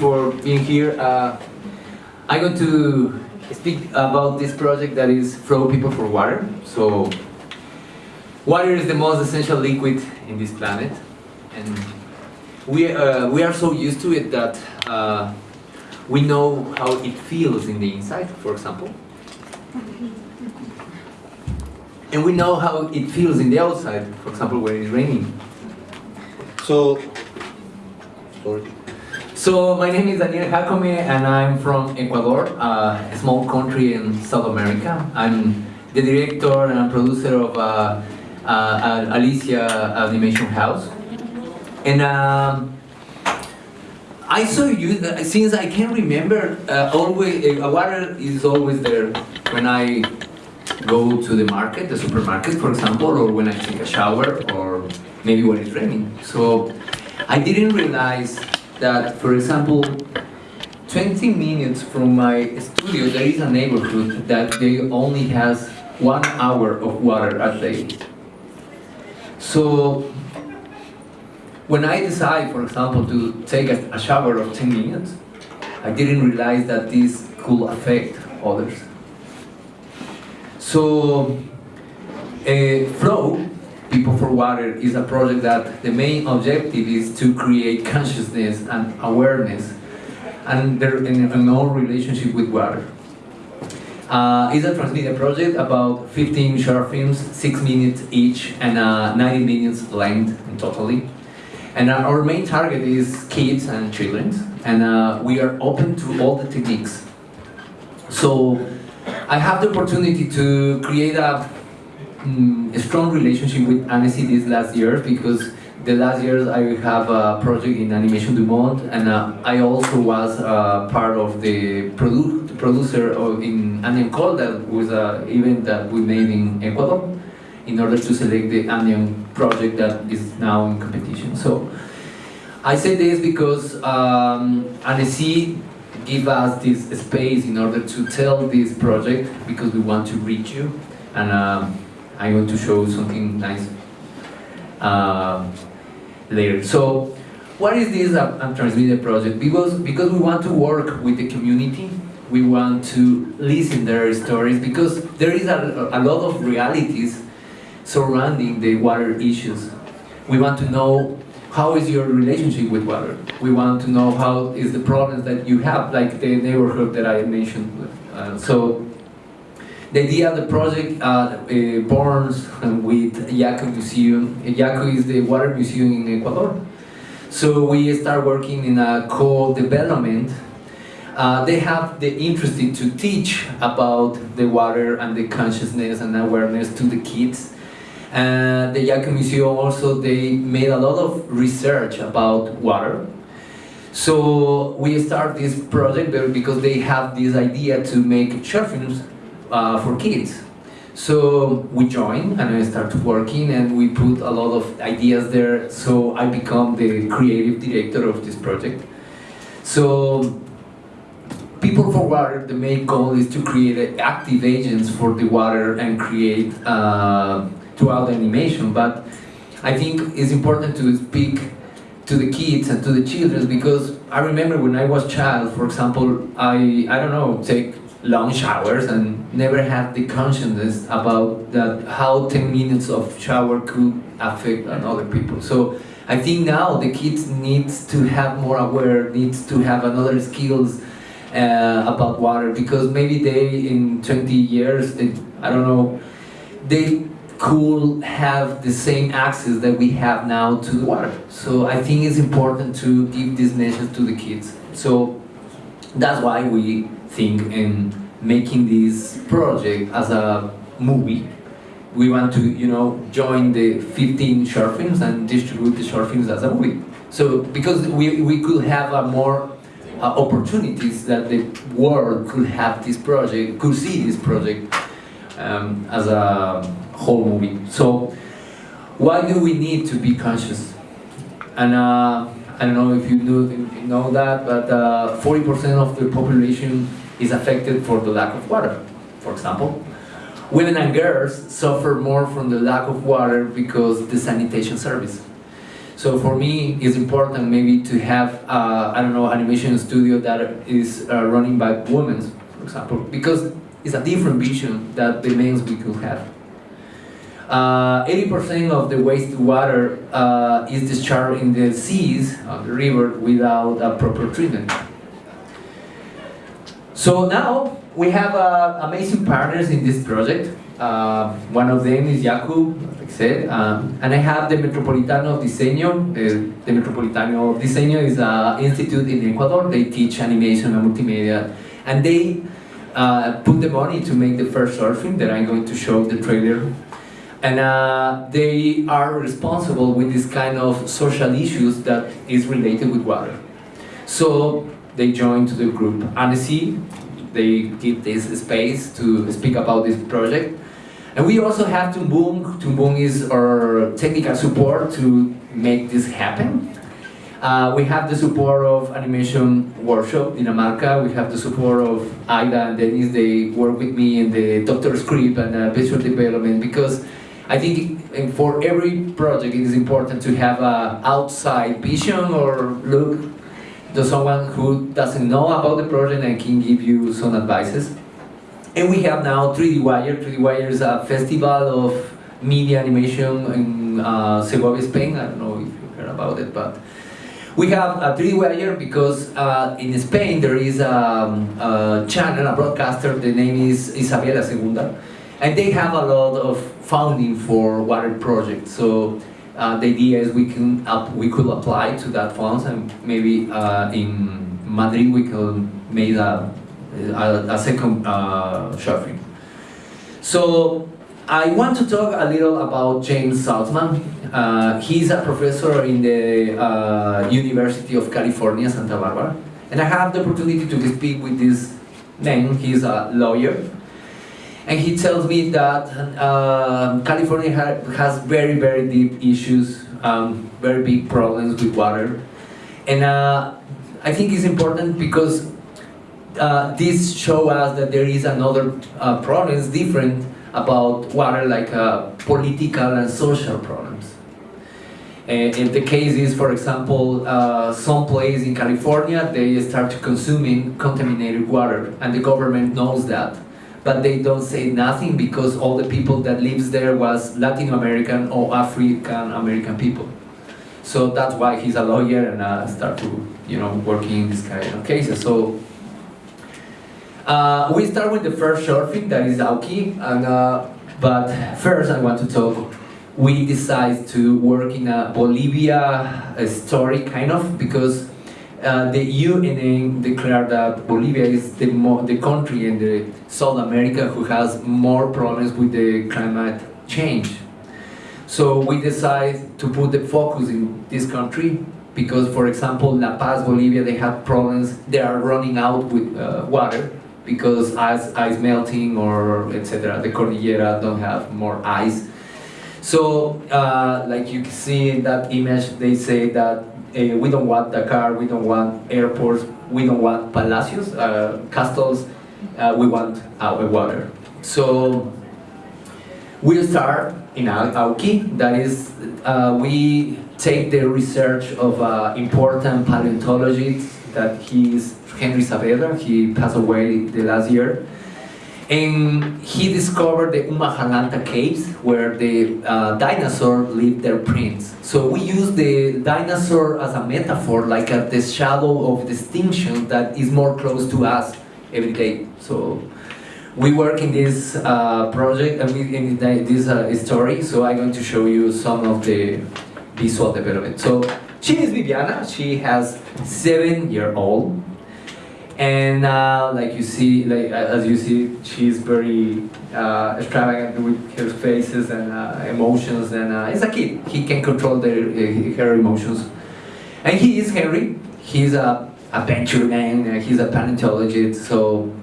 for being here. Uh, I'm going to speak about this project that is Flow People for Water. So, water is the most essential liquid in this planet, and we uh, we are so used to it that uh, we know how it feels in the inside, for example, and we know how it feels in the outside, for example, when it's raining. So, sorry. So my name is Daniel Jacome and I'm from Ecuador, a small country in South America. I'm the director and producer of uh, uh, Alicia Animation House. And um, I saw you, since I can remember, uh, always, uh, water is always there when I go to the market, the supermarket for example, or when I take a shower, or maybe when it's raining. So I didn't realize that, for example, 20 minutes from my studio, there is a neighborhood that they only has one hour of water a day. So when I decide, for example, to take a, shower of 10 minutes, I didn't realize that this could affect others. So, uh, Flow People for Water is a project that the main objective is to create consciousness and awareness and their in, our relationship with water. Uh, it's a transmedia project about 15 short films, 6 minutes each and uh, 90 minutes length totally. And uh, our main target is kids and children and uh, we are open to all the techniques. So I have the opportunity to create a a strong relationship with Annecy these last years because the last years I have a project in Animation du Monde and uh, I also was uh, part of the produ producer of, in Anion Call that was an event that we made in Ecuador in order to select the Anion project that is now in competition. So I say this because um, Annecy give us this space in order to tell this project because we want to reach you and um, I'm going to show something nice uh, later. So, what is this uh, transmedia project? Because because we want to work with the community, we want to listen their stories because there is a, a lot of realities surrounding the water issues. We want to know how is your relationship with water. We want to know how is the problems that you have, like the neighborhood that I mentioned. Uh, so the idea of the project uh, uh, born with Yaku Museum. Yaku is the water museum in Ecuador. So we start working in a co-development. Uh, they have the interest to teach about the water and the consciousness and awareness to the kids. And the Yaku Museum also, they made a lot of research about water. So we start this project because they have this idea to make short films uh, for kids. So we joined and I started working and we put a lot of ideas there. So I become the creative director of this project. So People for Water, the main goal is to create active agents for the water and create uh, throughout animation. But I think it's important to speak to the kids and to the children because I remember when I was child, for example, I, I don't know, take long showers and never had the consciousness about that how 10 minutes of shower could affect other people. So I think now the kids needs to have more aware, needs to have another skills uh, about water because maybe they in 20 years, they, I don't know, they could have the same access that we have now to the water. So I think it's important to give this message to the kids. So that's why we think in making this project as a movie. We want to, you know, join the 15 short films and distribute the short films as a movie. So because we, we could have a more uh, opportunities that the world could have this project, could see this project um, as a whole movie. So why do we need to be conscious? And uh, I don't know if you know that, but 40% uh, of the population is affected for the lack of water, for example. Women and girls suffer more from the lack of water because the sanitation service. So for me, it's important maybe to have, uh, I don't know, animation studio that is uh, running by women, for example, because it's a different vision that the men's we could have. 80% of the wastewater uh, is discharged in the seas, on the river, without a proper treatment. So now we have uh, amazing partners in this project. Uh, one of them is Yaku, like I said, um, and I have the Metropolitano Diseño. Uh, the Metropolitano Diseño is an institute in Ecuador. They teach animation and multimedia, and they uh, put the money to make the first short film that I'm going to show the trailer. And uh, they are responsible with this kind of social issues that is related with water. So they joined to the group Annecy. They give this space to speak about this project. And we also have Tumbung. Tumbung is our technical support to make this happen. Uh, we have the support of Animation Workshop in Dinamarca. We have the support of Aida and Dennis. They work with me in the Doctor Script and uh, visual development because I think for every project it is important to have an outside vision or look to someone who doesn't know about the project and can give you some advices. And we have now 3D Wire. 3D Wire is a festival of media animation in uh, Segovia, Spain. I don't know if you heard about it, but we have a 3D Wire because uh, in Spain there is a, a, channel, a broadcaster, the name is Isabela Segunda, and they have a lot of funding for water projects. So uh, the idea is we can up, we could apply to that funds and maybe uh, in Madrid we could make a, a, a second uh, shopping. So I want to talk a little about James Salzman. Uh, he's a professor in the uh, University of California, Santa Barbara. And I have the opportunity to speak with this man, he's a lawyer. And he tells me that uh, California ha has very, very deep issues, um, very big problems with water. And uh, I think it's important because uh, this shows us that there is another uh, problems different about water like uh, political and social problems. And if the case is, for example, uh, some place in California, they start consuming contaminated water and the government knows that. But they don't say nothing because all the people that lives there was Latin American or African American people. So that's why he's a lawyer and uh, start to, you know, working in this kind of cases. So uh, we start with the first short film that is Auki, and, uh, but first I want to talk. We decide to work in a Bolivia story, kind of, because uh, the UN declared that Bolivia is the, the country in the South America who has more problems with the climate change. So we decided to put the focus in this country because, for example, La Paz, Bolivia, they have problems. They are running out with uh, water because ice, ice melting or etc. The Cordillera don't have more ice. So, uh, like you can see in that image, they say that uh, we don't want Dakar, we don't want airports, we don't want palacios, uh, castles, uh, we want our water. So, we start in Auki, that is, uh, we take the research of uh, important paleontologists that he is Henry Saavedra, he passed away the last year. And he discovered the Umajalanta caves where the uh, dinosaur leave their prints. So we use the dinosaur as a metaphor, like the shadow of distinction that is more close to us every day. So we work in this uh, project and uh, in this uh, story, so I'm going to show you some of the visual development. So she is Viviana, she has seven year old and uh, like you see, like as you see, she's very uh, extravagant with her faces and uh, emotions, and uh, it's a kid. He can control their, uh, her emotions. And he is Henry. He's a adventure man. Uh, he's a paleontologist, so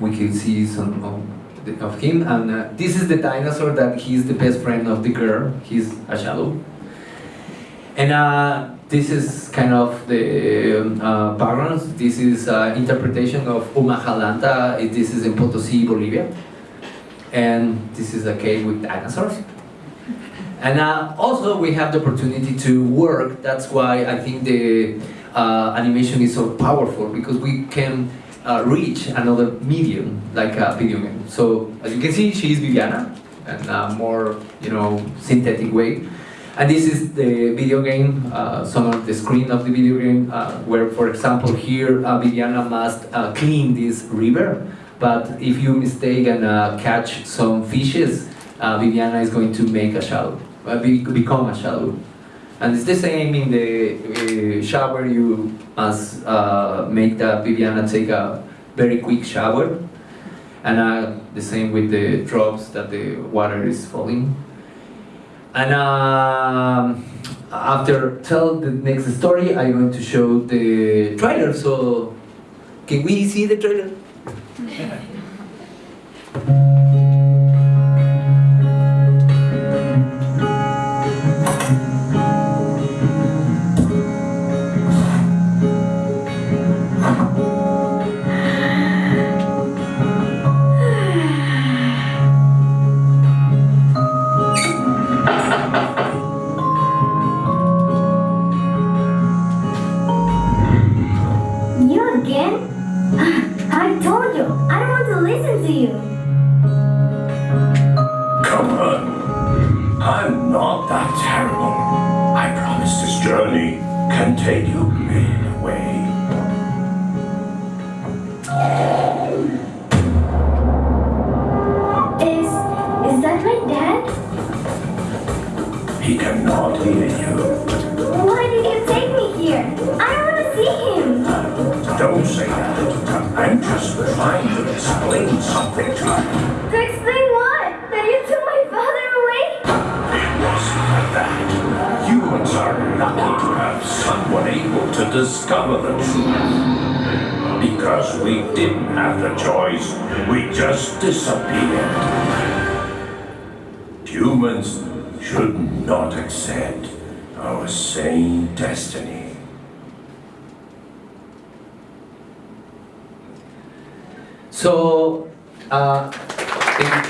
we can see some of, of him. And this is the dinosaur that he's the best friend of the girl. He's a shadow. And this is kind of the um, uh. This is uh, interpretation of Umajalanta. This is in Potosi, Bolivia. And this is a cave with dinosaurs. And uh, also we have the opportunity to work, that's why I think the uh, animation is so powerful, because we can uh, reach another medium, like a video game. So, as you can see, she is Viviana, and a more, you know, synthetic way. And this is the video game, uh, some of the screen of the video game, uh, where, for example, here uh, Viviana must uh, clean this river, but if you mistake and uh, catch some fishes, uh, Viviana is going to make a shadow, uh, be, become a shadow. And it's the same in the shower, you must make that Viviana take a very quick shower. And the same with the drops that the water is falling. And um, after tell the next story, I'm going to show the trailer. So, can we see the trailer? He cannot hear you. Why did you take me here? I don't want to see him. Don't say that. I'm just trying to explain something to you. To explain what? That you took my father away? It wasn't like that. Humans are lucky to have someone able to discover the truth. Because we didn't have the choice, we just disappeared. Humans should not accept our same destiny. So, uh, in-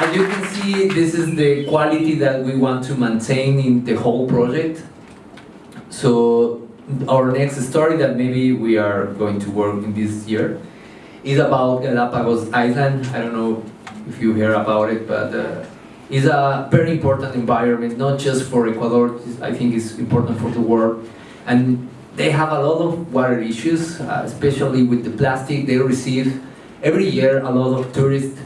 as you can see, this is the quality that we want to maintain in the whole project. So, our next story that maybe we are going to work in this year is about Galapagos Island. I don't know if you hear about it, but uh, it's a very important environment, not just for Ecuador. I think it's important for the world. And they have a lot of water issues, uh, especially with the plastic. They receive every year a lot of tourists,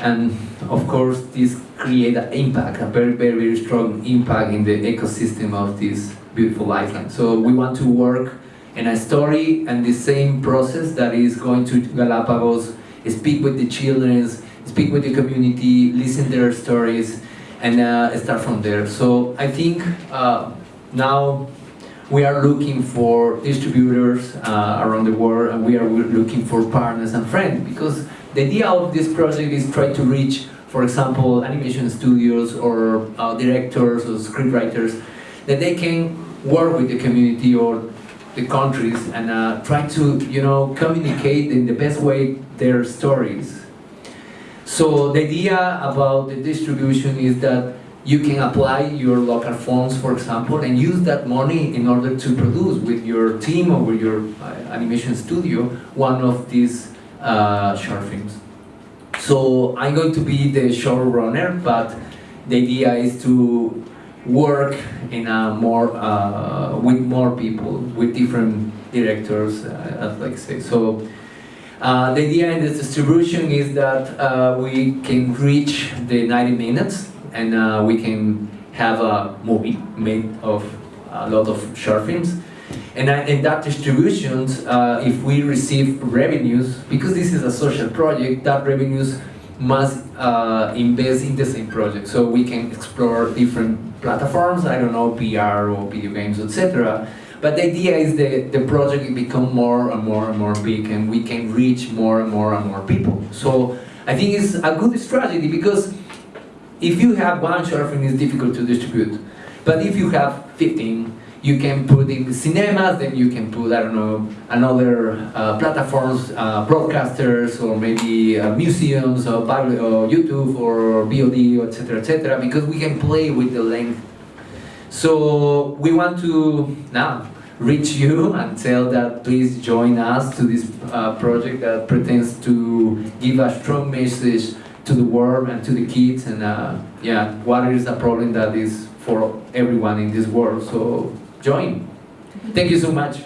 and of course, this create an impact, a very, very, very strong impact in the ecosystem of this beautiful island. So we want to work in a story and the same process that is going to Galapagos, speak with the children, speak with the community, listen their stories, and uh, start from there. So I think uh, now we are looking for distributors uh, around the world and we are looking for partners and friends because the idea of this project is try to reach, for example, animation studios or uh, directors or scriptwriters that they can work with the community or the countries and uh, try to, you know, communicate in the best way their stories. So the idea about the distribution is that you can apply your local funds, for example, and use that money in order to produce with your team or with your uh, animation studio one of these uh, short films. So I'm going to be the showrunner, but the idea is to work in a more uh, with more people, with different directors, uh, as like say. So uh, the idea in this distribution is that uh, we can reach the 90 minutes and uh, we can have a movie made of a lot of short films. And uh, in that distribution, if we receive revenues, because this is a social project, that revenues must uh, invest in the same project. So we can explore different platforms, I don't know, PR or video games, etc. But the idea is that the project become more and more and more big and we can reach more and more and more people. So I think it's a good strategy because if you have one film, it's difficult to distribute. But if you have 15, you can put in cinemas, then you can put, I don't know, another uh, platforms, uh, broadcasters, or maybe uh, museums, or, public, or YouTube, or VOD, etc., etc., because we can play with the length. So we want to now reach you and tell that please join us to this uh, project that pretends to give a strong message to the world and to the kids and uh, yeah water is a problem that is for everyone in this world so join. Thank you so much